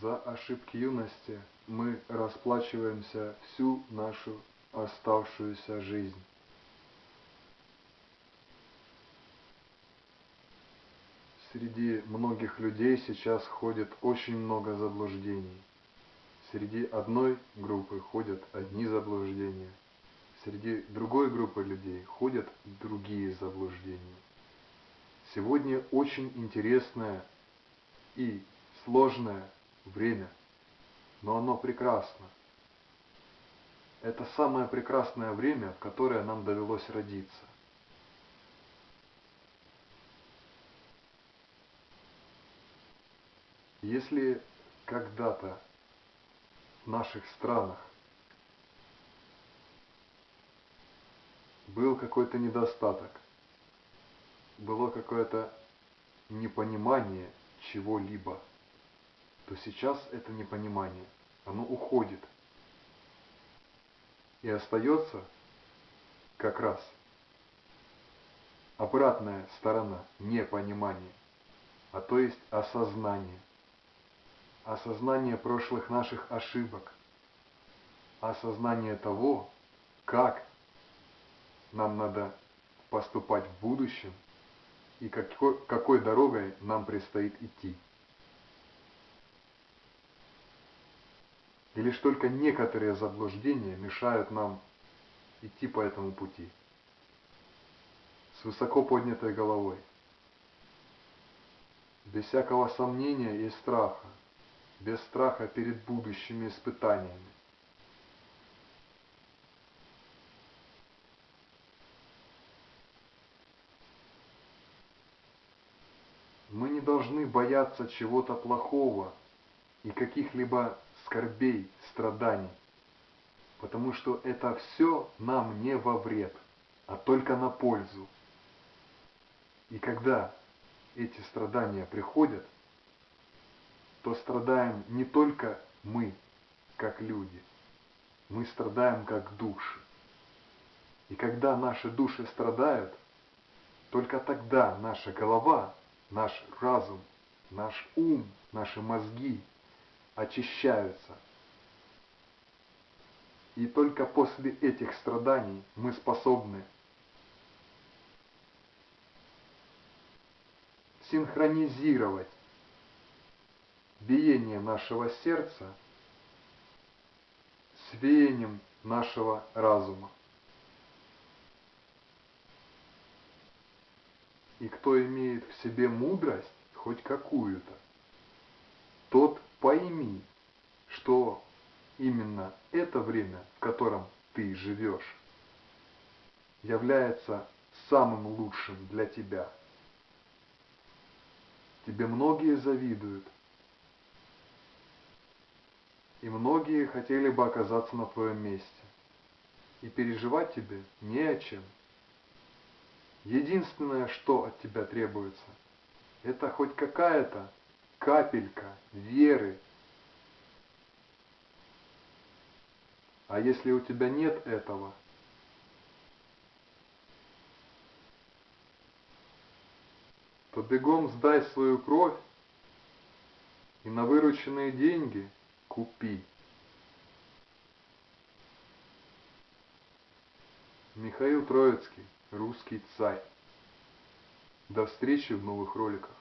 За ошибки юности мы расплачиваемся всю нашу оставшуюся жизнь. Среди многих людей сейчас ходит очень много заблуждений. Среди одной группы ходят одни заблуждения, среди другой группы людей ходят другие заблуждения. Сегодня очень интересное и сложное время, но оно прекрасно. Это самое прекрасное время, в которое нам довелось родиться. Если когда-то в наших странах был какой-то недостаток, было какое-то непонимание чего-либо, то сейчас это непонимание, оно уходит. И остается как раз обратная сторона непонимания, а то есть осознание осознание прошлых наших ошибок, осознание того, как нам надо поступать в будущем и какой, какой дорогой нам предстоит идти. И лишь только некоторые заблуждения мешают нам идти по этому пути. С высоко поднятой головой, без всякого сомнения и страха, без страха перед будущими испытаниями. Мы не должны бояться чего-то плохого и каких-либо скорбей, страданий, потому что это все нам не во вред, а только на пользу. И когда эти страдания приходят – то страдаем не только мы, как люди, мы страдаем как души. И когда наши души страдают, только тогда наша голова, наш разум, наш ум, наши мозги очищаются. И только после этих страданий мы способны синхронизировать биение нашего сердца с веянием нашего разума. И кто имеет в себе мудрость, хоть какую-то, тот пойми, что именно это время, в котором ты живешь, является самым лучшим для тебя. Тебе многие завидуют, и многие хотели бы оказаться на твоем месте. И переживать тебе не о чем. Единственное, что от тебя требуется, это хоть какая-то капелька веры. А если у тебя нет этого, то бегом сдай свою кровь и на вырученные деньги – купи. Михаил Троицкий, русский царь. До встречи в новых роликах.